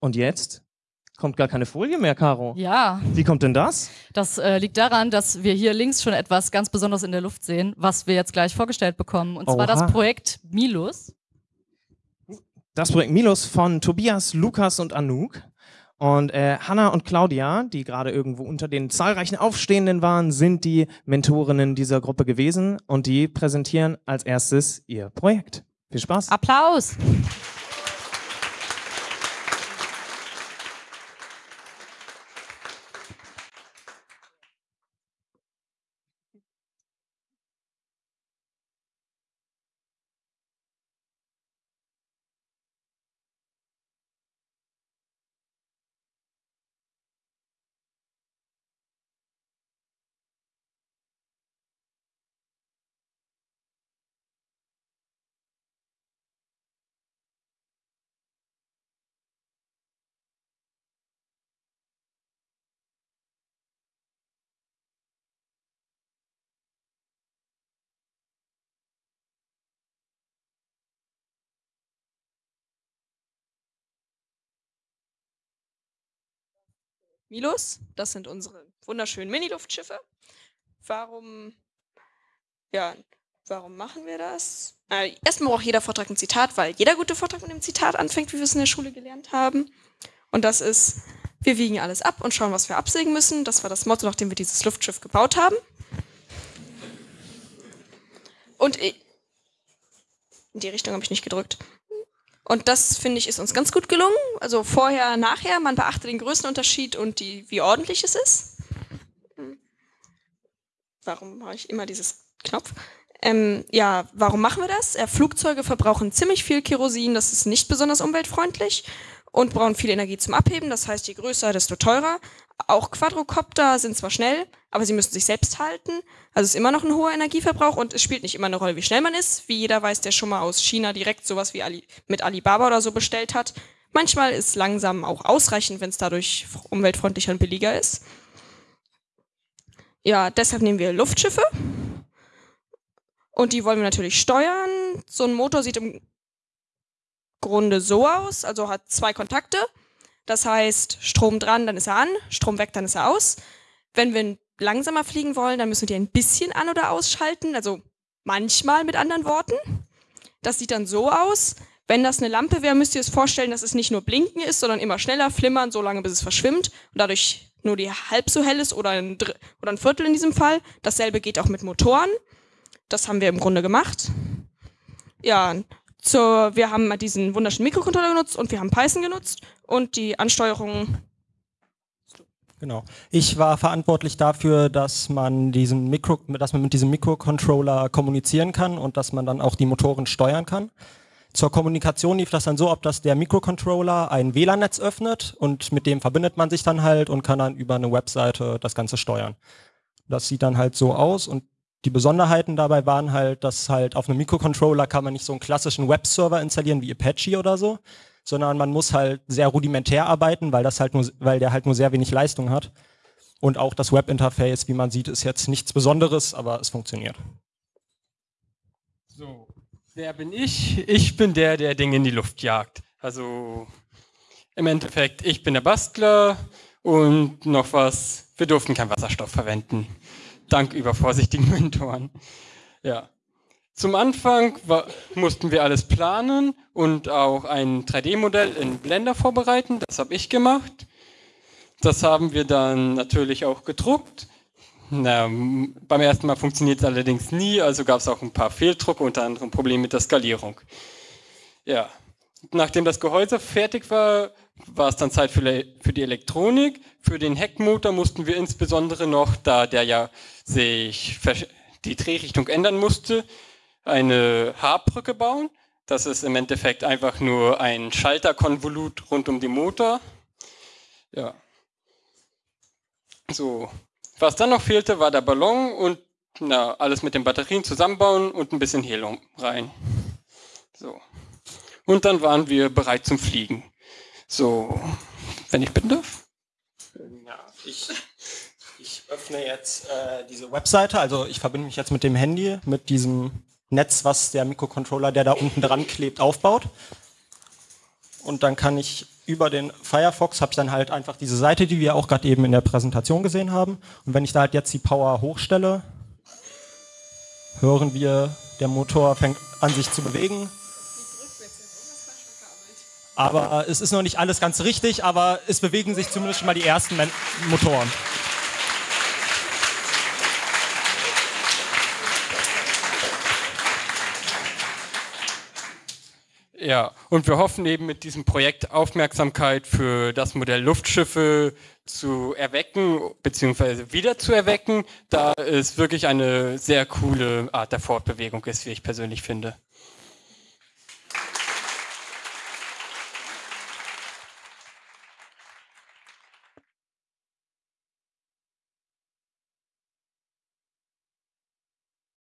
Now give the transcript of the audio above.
Und jetzt kommt gar keine Folie mehr, Caro. Ja. Wie kommt denn das? Das äh, liegt daran, dass wir hier links schon etwas ganz Besonderes in der Luft sehen, was wir jetzt gleich vorgestellt bekommen. Und zwar Oha. das Projekt Milus. Das Projekt Milos von Tobias, Lukas und Anouk. Und äh, Hanna und Claudia, die gerade irgendwo unter den zahlreichen Aufstehenden waren, sind die Mentorinnen dieser Gruppe gewesen und die präsentieren als erstes ihr Projekt. Viel Spaß. Applaus! Milos, das sind unsere wunderschönen Mini-Luftschiffe. Warum, ja, warum machen wir das? Äh, erstmal braucht jeder Vortrag ein Zitat, weil jeder gute Vortrag mit einem Zitat anfängt, wie wir es in der Schule gelernt haben. Und das ist, wir wiegen alles ab und schauen, was wir absägen müssen. Das war das Motto, nachdem wir dieses Luftschiff gebaut haben. Und in die Richtung habe ich nicht gedrückt. Und das, finde ich, ist uns ganz gut gelungen. Also vorher, nachher, man beachtet den Größenunterschied und die, wie ordentlich es ist. Warum mache ich immer dieses Knopf? Ähm, ja, warum machen wir das? Äh, Flugzeuge verbrauchen ziemlich viel Kerosin, das ist nicht besonders umweltfreundlich und brauchen viel Energie zum Abheben. Das heißt, je größer, desto teurer. Auch Quadrocopter sind zwar schnell, aber sie müssen sich selbst halten. Also es ist immer noch ein hoher Energieverbrauch und es spielt nicht immer eine Rolle, wie schnell man ist. Wie jeder weiß, der schon mal aus China direkt sowas wie Ali mit Alibaba oder so bestellt hat. Manchmal ist langsam auch ausreichend, wenn es dadurch umweltfreundlicher und billiger ist. Ja, deshalb nehmen wir Luftschiffe. Und die wollen wir natürlich steuern. So ein Motor sieht im Grunde so aus, also hat zwei Kontakte. Das heißt, Strom dran, dann ist er an, Strom weg, dann ist er aus. Wenn wir langsamer fliegen wollen, dann müssen wir die ein bisschen an- oder ausschalten, also manchmal mit anderen Worten. Das sieht dann so aus. Wenn das eine Lampe wäre, müsst ihr es vorstellen, dass es nicht nur blinken ist, sondern immer schneller flimmern, so lange bis es verschwimmt und dadurch nur die halb so hell ist oder ein, oder ein Viertel in diesem Fall. Dasselbe geht auch mit Motoren. Das haben wir im Grunde gemacht. Ja, zur, wir haben diesen wunderschönen Mikrocontroller genutzt und wir haben Python genutzt und die Ansteuerung Genau. Ich war verantwortlich dafür, dass man diesen Mikro, dass man mit diesem Mikrocontroller kommunizieren kann und dass man dann auch die Motoren steuern kann. Zur Kommunikation lief das dann so, ob dass der Mikrocontroller ein WLAN-Netz öffnet und mit dem verbindet man sich dann halt und kann dann über eine Webseite das Ganze steuern. Das sieht dann halt so aus und die Besonderheiten dabei waren halt, dass halt auf einem Mikrocontroller kann man nicht so einen klassischen Webserver installieren wie Apache oder so, sondern man muss halt sehr rudimentär arbeiten, weil das halt nur, weil der halt nur sehr wenig Leistung hat. Und auch das Webinterface, wie man sieht, ist jetzt nichts Besonderes, aber es funktioniert. So, wer bin ich? Ich bin der, der Dinge in die Luft jagt. Also im Endeffekt, ich bin der Bastler und noch was, wir durften keinen Wasserstoff verwenden. Dank übervorsichtigen Mentoren. Ja. Zum Anfang war, mussten wir alles planen und auch ein 3D-Modell in Blender vorbereiten. Das habe ich gemacht. Das haben wir dann natürlich auch gedruckt. Na, beim ersten Mal funktioniert es allerdings nie, also gab es auch ein paar Fehldrucke, unter anderem Probleme mit der Skalierung. Ja, nachdem das Gehäuse fertig war, war es dann Zeit für, die Elektronik. Für den Heckmotor mussten wir insbesondere noch, da der ja sich die Drehrichtung ändern musste, eine Haarbrücke bauen. Das ist im Endeffekt einfach nur ein Schalterkonvolut rund um den Motor. Ja. So. Was dann noch fehlte, war der Ballon und na, alles mit den Batterien zusammenbauen und ein bisschen Helium rein. So. Und dann waren wir bereit zum Fliegen. So, wenn ich bitten darf. Ja, ich, ich öffne jetzt äh, diese Webseite, also ich verbinde mich jetzt mit dem Handy, mit diesem Netz, was der Mikrocontroller, der da unten dran klebt, aufbaut. Und dann kann ich über den Firefox habe ich dann halt einfach diese Seite, die wir auch gerade eben in der Präsentation gesehen haben. Und wenn ich da halt jetzt die Power hochstelle, hören wir, der Motor fängt an sich zu bewegen. Aber es ist noch nicht alles ganz richtig, aber es bewegen sich zumindest schon mal die ersten Men Motoren. Ja, und wir hoffen eben mit diesem Projekt Aufmerksamkeit für das Modell Luftschiffe zu erwecken, beziehungsweise wieder zu erwecken, da es wirklich eine sehr coole Art der Fortbewegung ist, wie ich persönlich finde.